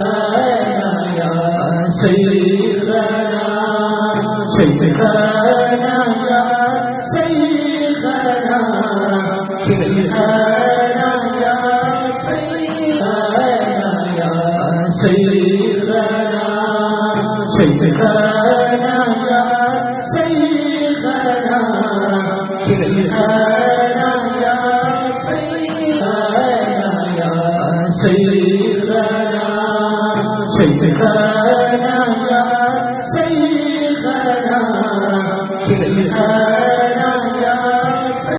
سہی رہا صحیح 谁在喊呀？谁在喊？